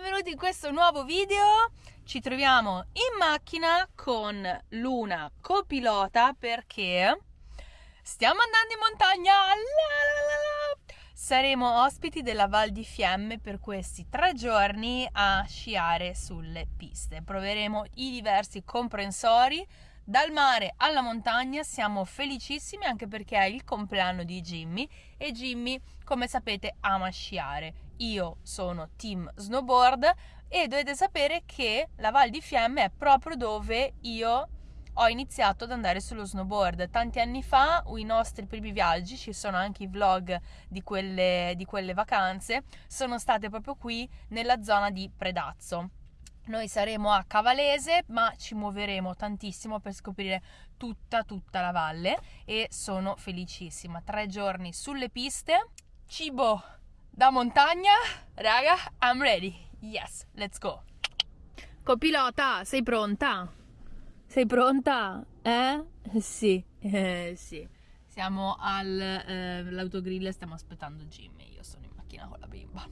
benvenuti in questo nuovo video. Ci troviamo in macchina con Luna copilota perché stiamo andando in montagna. La la la Saremo ospiti della Val di Fiemme per questi tre giorni a sciare sulle piste. Proveremo i diversi comprensori dal mare alla montagna siamo felicissimi anche perché è il compleanno di Jimmy e Jimmy, come sapete, ama sciare. Io sono team snowboard e dovete sapere che la Val di Fiemme è proprio dove io ho iniziato ad andare sullo snowboard. Tanti anni fa, i nostri primi viaggi, ci sono anche i vlog di quelle, di quelle vacanze, sono state proprio qui nella zona di Predazzo. Noi saremo a Cavalese, ma ci muoveremo tantissimo per scoprire tutta, tutta la valle e sono felicissima. Tre giorni sulle piste, cibo da montagna. Raga, I'm ready. Yes, let's go. Copilota, sei pronta? Sei pronta? Eh? Sì, eh, sì. Siamo all'autogrill eh, e stiamo aspettando Jimmy. Io sono in macchina con la bimba.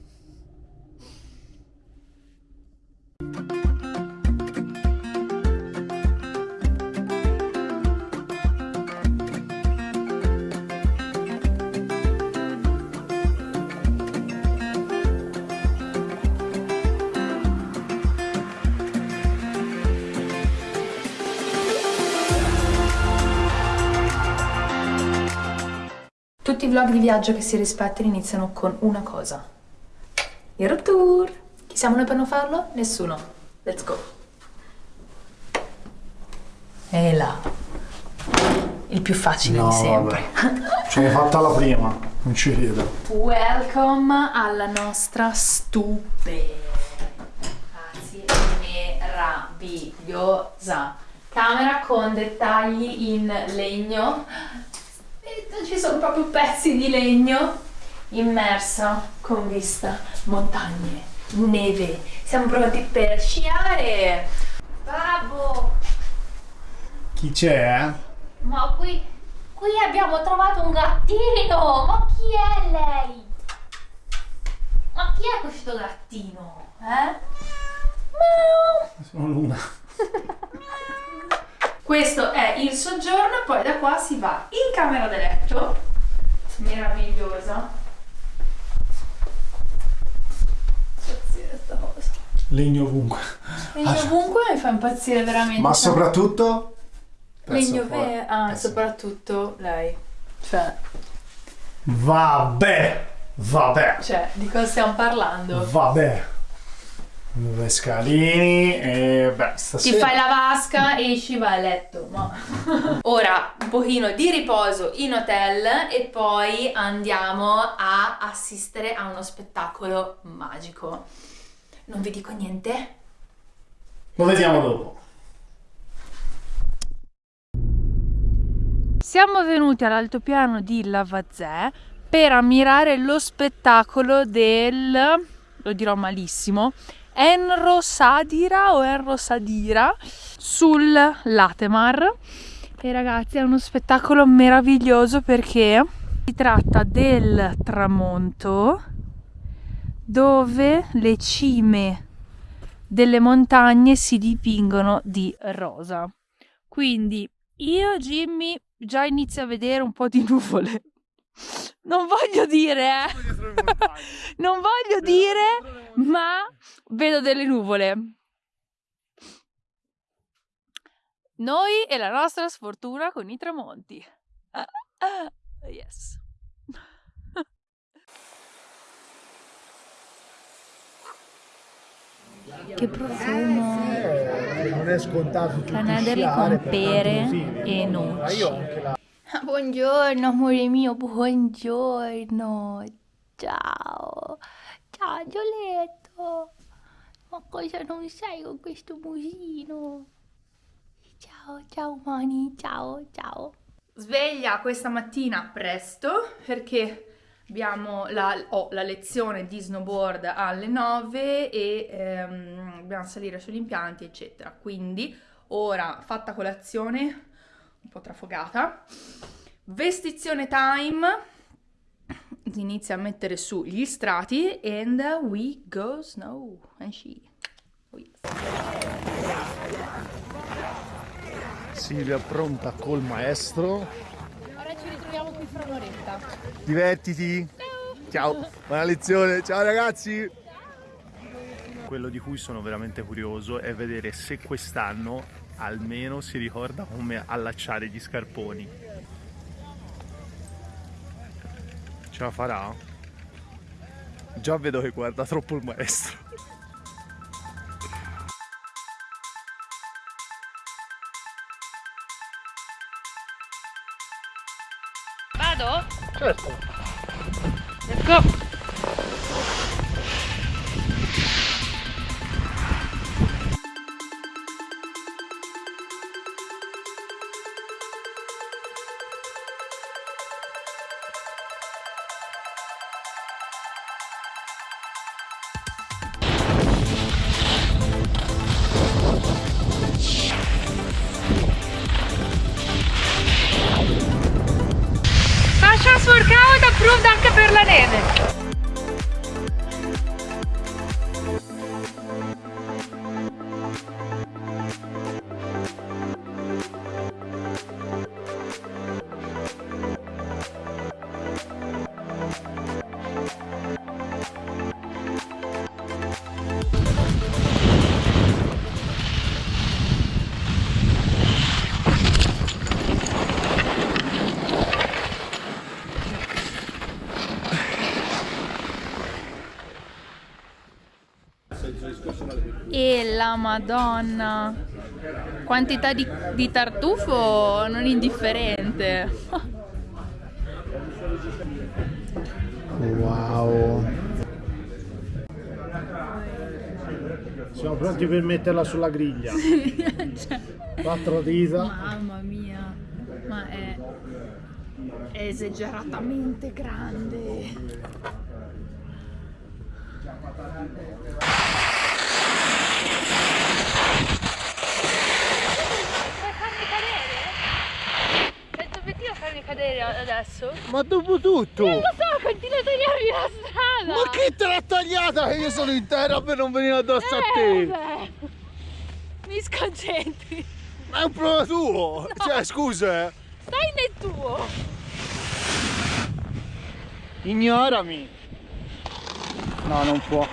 Tutti i vlog di viaggio che si rispettano iniziano con una cosa. Il road tour! Chi siamo noi per non farlo? Nessuno. Let's go. E là. Il più facile no, di sempre. L'hai fatta la prima, non ci credo. Welcome alla nostra stupe. Anzi, meravigliosa. Camera con dettagli in legno. Ci sono proprio pezzi di legno immersa con vista montagne neve. Siamo pronti per sciare. Babbo! Chi c'è? Ma qui, qui abbiamo trovato un gattino! Ma chi è lei? Ma chi è questo gattino? Eh? Sono Luna. Questo è il soggiorno, poi da qua si va in camera da letto, meravigliosa, Legno ovunque. Legno ah, ovunque mi fa impazzire veramente. Ma soprattutto... Legno vero. Ah, eh, soprattutto lei. Cioè... Vabbè! Vabbè! Cioè, di cosa stiamo parlando? Vabbè! Due scalini e beh, stasera... Ti fai la vasca, esci, vai a letto. Ma... Ora un pochino di riposo in hotel e poi andiamo a assistere a uno spettacolo magico. Non vi dico niente? Lo vediamo dopo. Siamo venuti all'altopiano di Lavazè per ammirare lo spettacolo del, lo dirò malissimo, Enro Sadira o Enro Sadira sul Latemar. E ragazzi è uno spettacolo meraviglioso perché si tratta del tramonto dove le cime delle montagne si dipingono di rosa. Quindi io, Jimmy, già inizio a vedere un po' di nuvole. Non voglio dire, eh. non voglio dire, ma vedo delle nuvole. Noi e la nostra sfortuna con i tramonti. yes. Che profumo! Non è scontato Canederli con pere e noci. Buongiorno amore mio, buongiorno. Ciao. Ciao Gioletto. Ma cosa non sai con questo musino? Ciao, ciao Mani, ciao, ciao. Sveglia questa mattina presto perché abbiamo la, oh, la, lezione di snowboard alle 9 e ehm, dobbiamo salire sugli impianti eccetera quindi ora fatta colazione un po' trafogata vestizione time inizia a mettere su gli strati and we go snow and sci. Oh yes. Silvia pronta col maestro. Ora ci ritroviamo qui fra un'oretta. Divertiti. Ciao. Buona lezione. Ciao ragazzi. Quello di cui sono veramente curioso è vedere se quest'anno almeno si ricorda come allacciare gli scarponi. Ce la farà? Già vedo che guarda troppo il maestro. Vado? Certo. Let's go! La madonna! Quantità di, di tartufo non indifferente. Wow. Siamo pronti per metterla sulla griglia. Cioè, Quattro dita. mamma mia, ma è, è esageratamente grande. Vuoi farmi cadere? È tuo obiettivo farmi cadere adesso? Ma dopo tutto! Non lo so, continua a tagliarmi la strada! Ma chi te l'ha tagliata? Che io sono in terra per non venire addosso a Eh, te! beh, mi sconcentri. Ma è un problema tuo! Cioè, scusa, eh. Stai nel tuo. Ignorami! No, non può.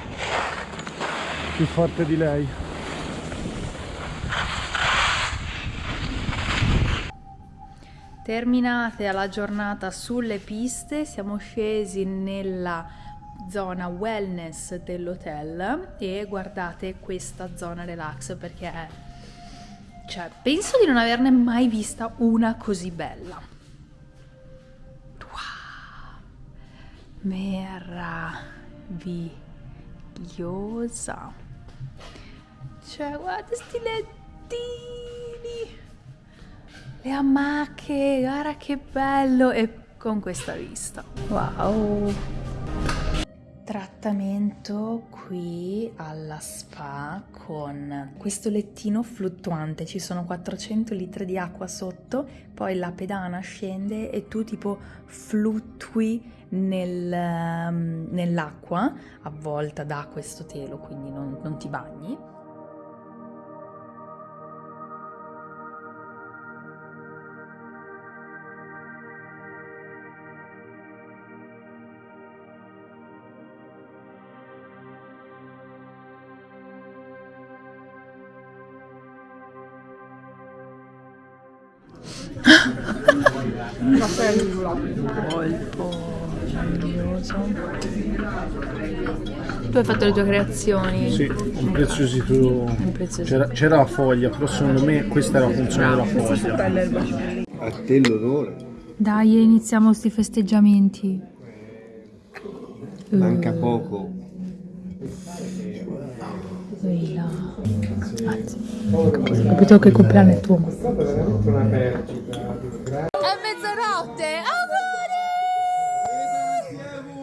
Più forte di lei. Terminate la giornata sulle piste, siamo scesi nella zona wellness dell'hotel e guardate questa zona relax perché cioè, penso di non averne mai vista una così bella. Wow! Meravigliosa. Cioè, guarda sti lettini le amache, guarda che bello! E con questa vista. Wow! Trattamento qui alla spa con questo lettino fluttuante. Ci sono 400 litri di acqua sotto, poi la pedana scende e tu tipo fluttui nel, ehm, nell'acqua avvolta da questo telo, quindi non, non ti bagni. Molto meraviglioso. Tu hai fatto le tue creazioni. Sì, impreziosito. Impreziosito. C'era, la foglia, però secondo me questa era la funzione della foglia. A te l'onore. Dai, iniziamo sti festeggiamenti. Manca poco. Ehi là. Anzi, ho capito che il compleanno è tuo. È mezzanotte!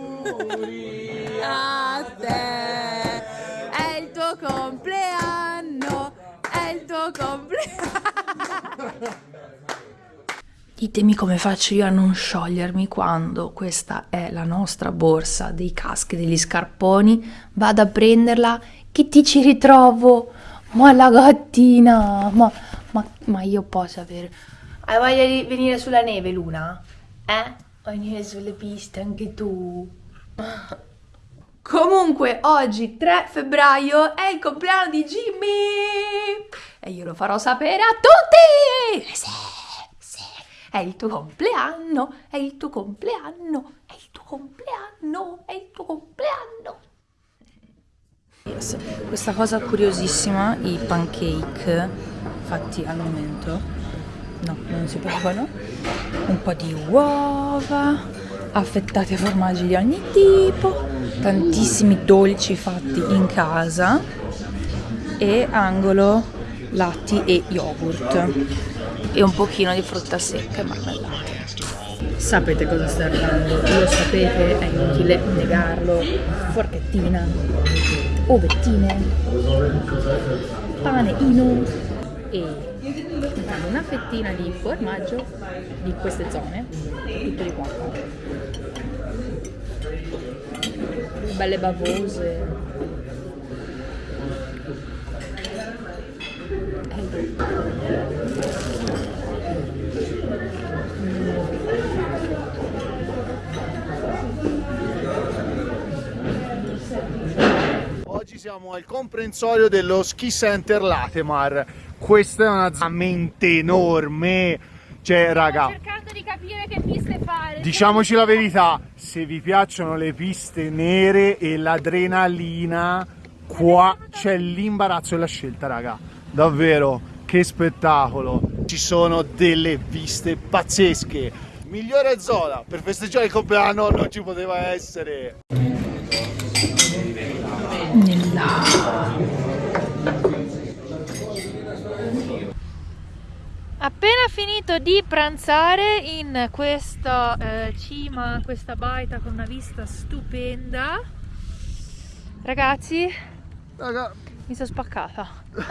Auguri! A te! È il tuo compleanno! È il tuo compleanno! Ditemi come faccio io a non sciogliermi quando questa è la nostra borsa dei caschi, degli scarponi. Vado a prenderla, che ti ci ritrovo? Ma la gattina, ma, ma, ma io posso avere... Hai voglia di venire sulla neve, Luna? Eh? Vuoi venire sulle piste anche tu? Comunque, oggi 3 febbraio è il compleanno di Jimmy! E io lo farò sapere a tutti! Sì, sì, è il tuo compleanno, è il tuo compleanno, è il tuo compleanno, è il tuo compleanno. Questa cosa curiosissima, i pancake fatti al momento, no, non si provano, un po' di uova, affettati a formaggi di ogni tipo, tantissimi dolci fatti in casa e angolo latti e yogurt. E un pochino di frutta secca e marmellata. Sapete cosa sta arrivando, lo sapete, è inutile negarlo. Forchettina, ovettine, pane ino e una fettina di formaggio di queste zone, tutto di qua. Belle bavose. Oggi siamo al comprensorio dello Ski Center Latemar. Questa è una mente enorme. Cioè, raga, cercando di capire che piste fare. diciamoci la verità, se vi piacciono le piste nere e l'adrenalina, qua c'è l'imbarazzo e la scelta, raga. Davvero, che spettacolo. Ci sono delle piste pazzesche. Migliore zona per festeggiare il compleanno non ci poteva essere. Appena finito di pranzare in questa eh, cima, questa baita con una vista stupenda, ragazzi, Raga, mi sono spaccata.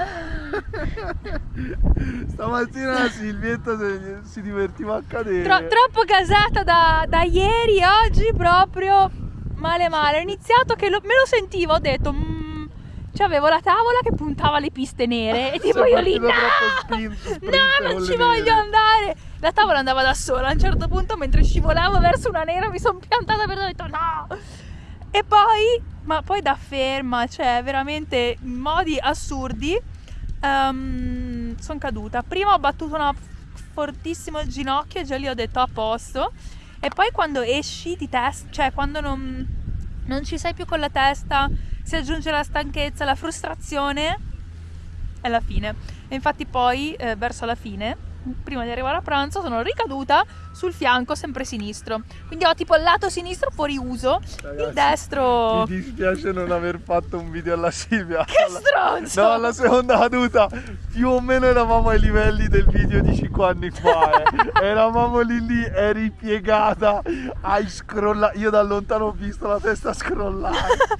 stamattina la Silvietta si, si divertiva a cadere. Tro- troppo gasata da, da ieri, oggi proprio male male. Ho iniziato che lo- me lo sentivo, ho detto... Cioè avevo la tavola che puntava le piste nere e tipo io lì no, spinto, no non ci voglio nere." andare. La tavola andava da sola a un certo punto mentre scivolavo verso una nera mi sono piantata per ho detto no. E poi ma poi da ferma cioè veramente in modi assurdi sono caduta. Prima ho battuto una fortissimo il ginocchio e già lì ho detto a posto. E poi quando esci di testa cioè quando non, non ci sei più con la testa si aggiunge la stanchezza, la frustrazione è la fine. E infatti poi eh, verso la fine, prima di arrivare a pranzo, sono ricaduta sul fianco sempre sinistro. Quindi ho tipo il lato sinistro fuori uso, il Ragazzi, destro Mi dispiace non aver fatto un video alla Silvia. Che stronzo! No, alla seconda caduta più o meno eravamo ai livelli del video di 5 anni fa. eh. eravamo lì lì, eri piegata, hai scrollato. Io da lontano ho visto la testa scrollare.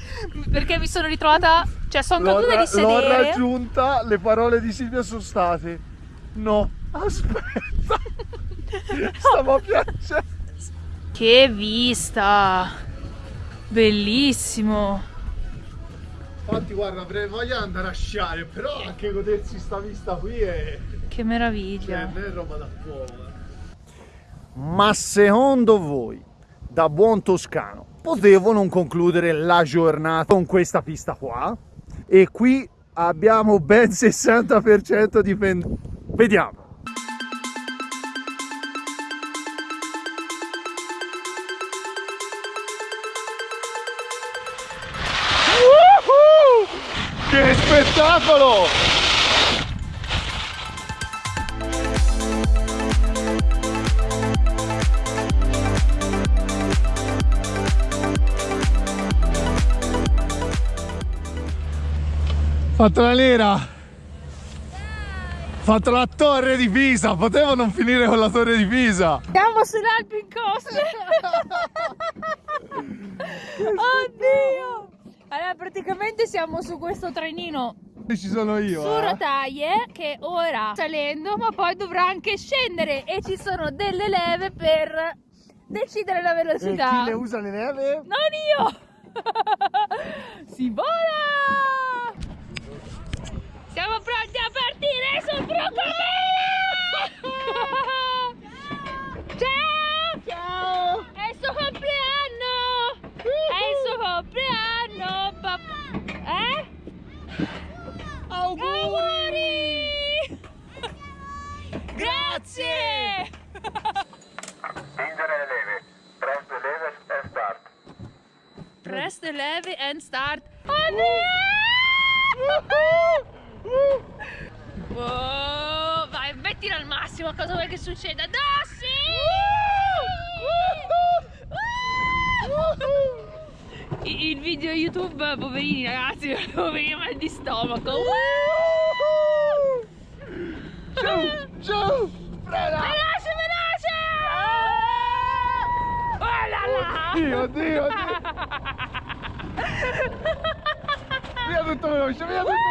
perché mi sono ritrovata, cioè sono L'ho, caduta di l'ho sedere. raggiunta, le parole di Silvia sono state. No, aspetta. Stavo piangendo. Che vista! Bellissimo! Infatti guarda, avrei voglia di andare a sciare, però anche godersi sta vista qui è... Che meraviglia! Cioè, è roba da cuore. Ma secondo voi, da buon toscano, potevo non concludere la giornata con questa pista qua? E qui abbiamo ben 60% di pendenza. Vediamo. Spettacolo! Fatto la nera. Fatto la torre di Pisa. Potevo non finire con la torre di Pisa. Siamo sull'Alpin Coast! Oddio! Praticamente siamo su questo trenino Ci sono io. su eh. rotaie che ora salendo ma poi dovrà anche scendere e ci sono delle leve per decidere la E velocità. chi le usa le neve? Non io! si vola! Siamo pronti a partire sul Broccoli! Ciao! Ciao! È il suo compleanno! È il suo compleanno! papà. Eh? Auguri! Grazie! Spingere le leve. Press the levers and start. Press the levy and start. Wow, vai, mettila al massimo, cosa vuoi che succeda? Dossi! I- Il video YouTube, poverini ragazzi, poverini mal di stomaco. Giù, giù, frena! Veloce, veloce! Oh là là! Oddio, oddio, oddio. Via tutto veloce, via tutto veloce, via tutto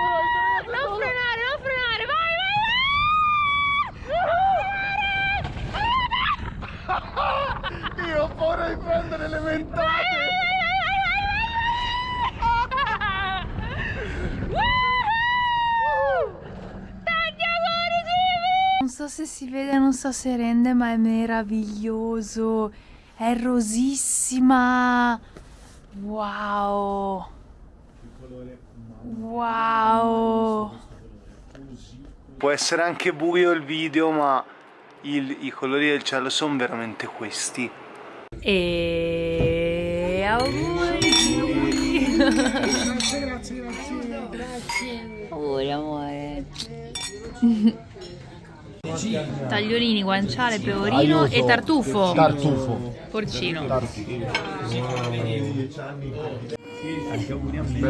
Non veloce. frenare, non frenare, vai, vai, Io ho paura di prendere le ventate. Non so se si vede, non so se rende, ma è meraviglioso. È rosissima. Wow. Wow. Può essere anche buio il video, ma il- i colori del cielo sono veramente questi. E auguri. Grazie, grazie, grazie. Auguri amore. Tagliolini, guanciale, pecorino e tartufo. Tartufo. Porcino.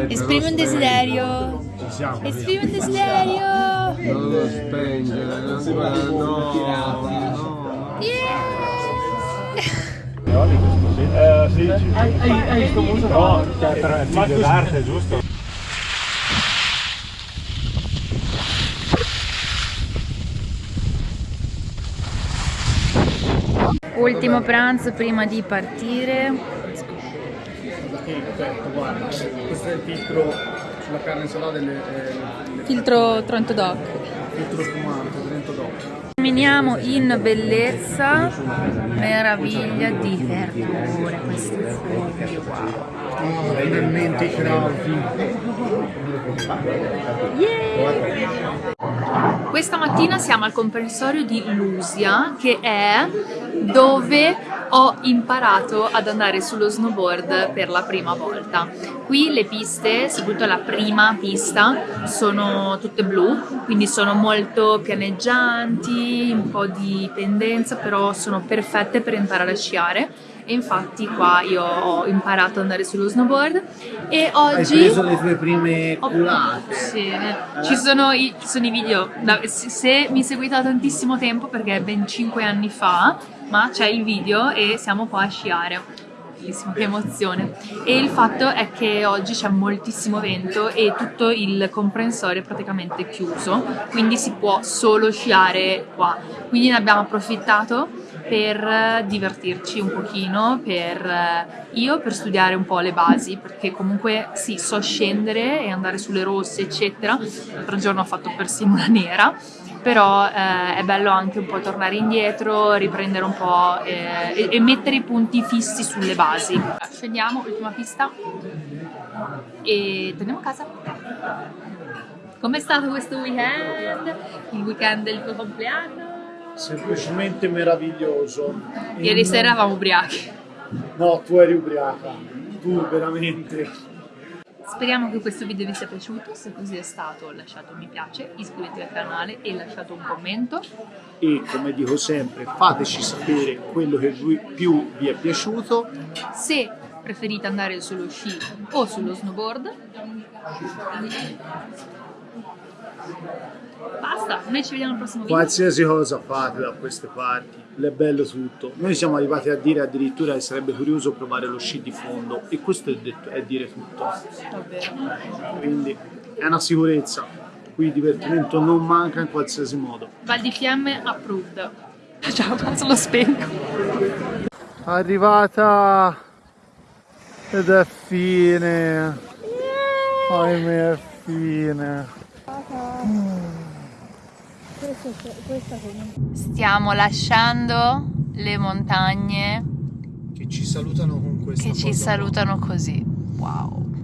Esprimi un desiderio. Esprimi un desiderio. Non lo spengere, non si va, no, no. Ultimo pranzo prima di partire. guarda, questo è il filtro sulla carne salata delle, Filtro Trento Doc. filtro spumante, Trento Doc. Camminiamo in bellezza, meraviglia di verdure. Questi fogli, wow. Finalmente i crauti. Questa mattina siamo al comprensorio di Lusia, che è dove ho imparato ad andare sullo snowboard per la prima volta. Qui le piste, soprattutto la prima pista, sono tutte blu, quindi sono molto pianeggianti, un po' di pendenza, però sono perfette per imparare a sciare. E infatti qua io ho imparato ad andare sullo snowboard e Hai oggi... preso le tue prime culate. Sì, eh. ci sono i, ci sono i video, se mi seguite da tantissimo tempo perché è ben 5 anni fa, ma c'è il video e siamo qua a sciare. Bellissimo, che emozione. E il fatto è che oggi c'è moltissimo vento e tutto il comprensorio è praticamente chiuso, quindi si può solo sciare qua. Quindi ne abbiamo approfittato per eh, divertirci un pochino, per eh, io per studiare un po' le basi, perché comunque sì, so scendere e andare sulle rosse, eccetera. L'altro giorno ho fatto persino una nera, però eh, è bello anche un po' tornare indietro, riprendere un po' eh, e, e mettere i punti fissi sulle basi. Scendiamo, ultima pista e torniamo a casa. Com'è stato questo weekend? Il weekend del tuo compleanno? Semplicemente meraviglioso. Ieri sera eravamo ubriachi. No, tu eri ubriaca. Tu veramente. Speriamo che questo video vi sia piaciuto, se così è stato lasciate un mi piace, iscrivetevi al canale e lasciate un commento. E come dico sempre, fateci sapere quello che più vi è piaciuto. Se preferite andare sullo sci o sullo snowboard sta. Noi ci vediamo al prossimo video. Qualsiasi cosa fate da queste parti, è bello tutto. Noi siamo arrivati a dire addirittura che sarebbe curioso provare lo sci di fondo e questo è, detto, è dire tutto. Davvero. Quindi è una sicurezza. Qui divertimento non manca in qualsiasi modo. Val di Fiamme approved. Ciao, passo lo spengo. Arrivata ed è fine. Ahimè, è fine. Stiamo lasciando le montagne. Che ci salutano con questo. Che ci salutano così. Wow.